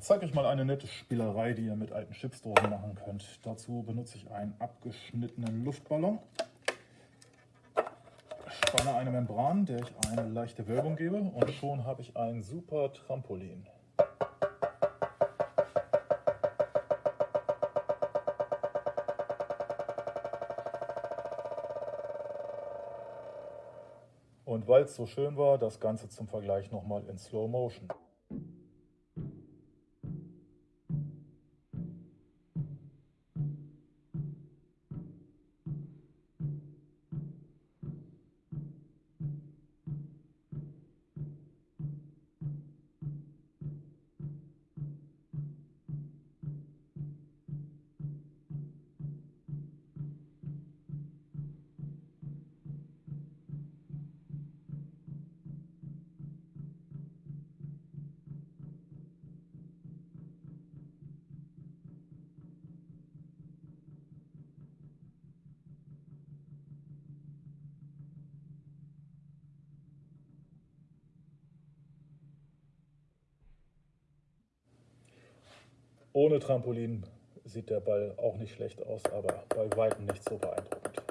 Zeige euch mal eine nette Spielerei, die ihr mit alten Chipsdosen machen könnt. Dazu benutze ich einen abgeschnittenen Luftballon, spanne eine Membran, der ich eine leichte Wölbung gebe und schon habe ich ein super Trampolin. Und weil es so schön war, das Ganze zum Vergleich nochmal in Slow Motion. Ohne Trampolin sieht der Ball auch nicht schlecht aus, aber bei weitem nicht so beeindruckend.